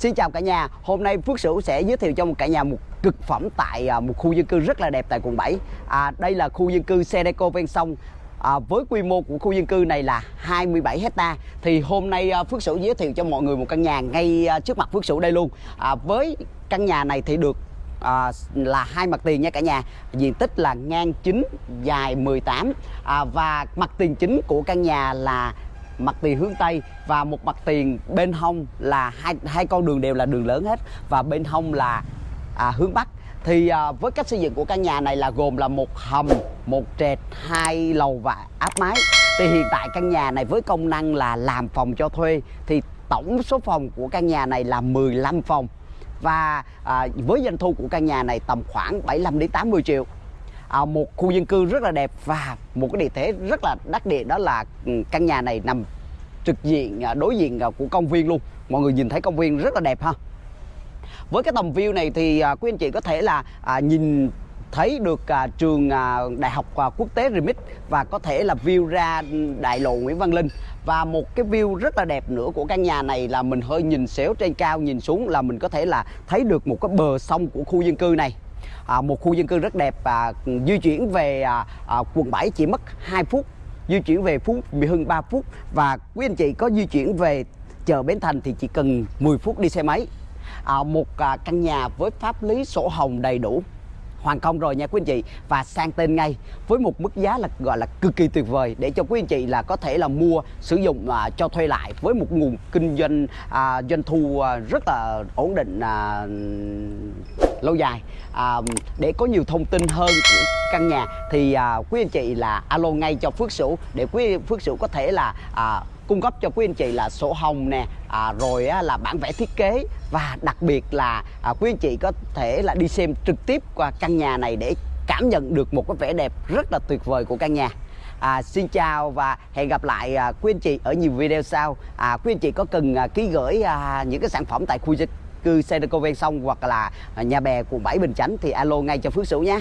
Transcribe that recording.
Xin chào cả nhà, hôm nay Phước Sửu sẽ giới thiệu cho một cả nhà một cực phẩm tại à, một khu dân cư rất là đẹp tại quận 7 à, Đây là khu dân cư Sedeco ven sông. À, Với quy mô của khu dân cư này là 27 hecta. Thì hôm nay à, Phước Sửu giới thiệu cho mọi người một căn nhà ngay à, trước mặt Phước Sửu đây luôn. À, Với căn nhà này thì được à, là hai mặt tiền nha cả nhà. Diện tích là ngang 9 dài 18 à, và mặt tiền chính của căn nhà là mặt tiền hướng tây và một mặt tiền bên hông là hai hai con đường đều là đường lớn hết và bên hông là à, hướng bắc. Thì à, với cách xây dựng của căn nhà này là gồm là một hầm một trệt hai lầu và áp mái. Thì hiện tại căn nhà này với công năng là làm phòng cho thuê thì tổng số phòng của căn nhà này là 15 phòng. Và à, với doanh thu của căn nhà này tầm khoảng 75 đến 80 triệu. À, một khu dân cư rất là đẹp và một cái địa thế rất là đắc địa đó là ừ, căn nhà này nằm trực diện à, đối diện à, của công viên luôn. Mọi người nhìn thấy công viên rất là đẹp ha. Với cái tầm view này thì à, quý anh chị có thể là nhìn thấy được à, trường à, đại học à, quốc tế Remix và có thể là view ra đại lộ Nguyễn Văn Linh. Và một cái view rất là đẹp nữa của căn nhà này là mình hơi nhìn xéo trên cao nhìn xuống là mình có thể là thấy được một cái bờ sông của khu dân cư này. À, một khu dân cư rất đẹp và di chuyển về à, à, quận 7 chỉ mất 2 phút di chuyển về Phú Mỹ Hưng 3 phút và quý anh chị có di chuyển về chợ Bến Thành thì chỉ cần 10 phút đi xe máy. À, một à, căn nhà với pháp lý sổ hồng đầy đủ hoàn công rồi nha quý anh chị. Và sang tên ngay với một mức giá là gọi là cực kỳ tuyệt vời để cho quý anh chị là có thể là mua sử dụng à, cho thuê lại với một nguồn kinh doanh à, doanh thu à, rất là ổn định à, lâu dài. À, để có nhiều thông tin hơn của căn nhà thì à, quý anh chị là alo ngay cho Phước Sửu để quý Phước Sửu có thể là à, cung cấp cho quý anh chị là sổ hồng nè à, rồi á, là bản vẽ thiết kế và đặc biệt là à, quý anh chị có thể là đi xem trực tiếp qua căn nhà này để cảm nhận được một cái vẻ đẹp rất là tuyệt vời của căn nhà À, xin chào và hẹn gặp lại à, quý anh chị ở nhiều video sau. À, quý anh chị có cần à, ký gửi à, những cái sản phẩm tại khu dân cư Sedeco ven sông hoặc là à, nhà bè quận 7 Bình Chánh thì alo ngay cho Phước Sửu nhé.